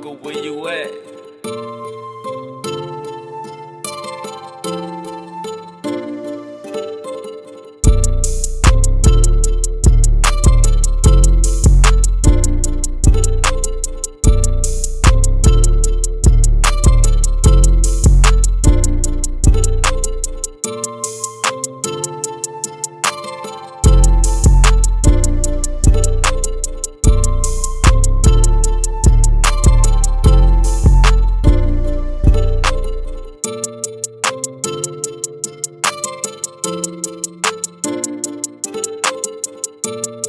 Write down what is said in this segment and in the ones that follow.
go where you at Thank you.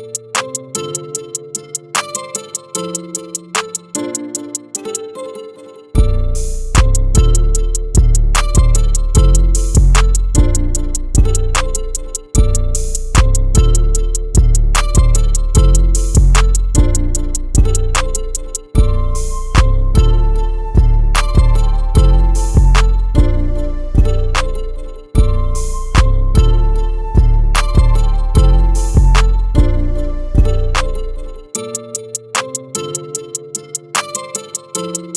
You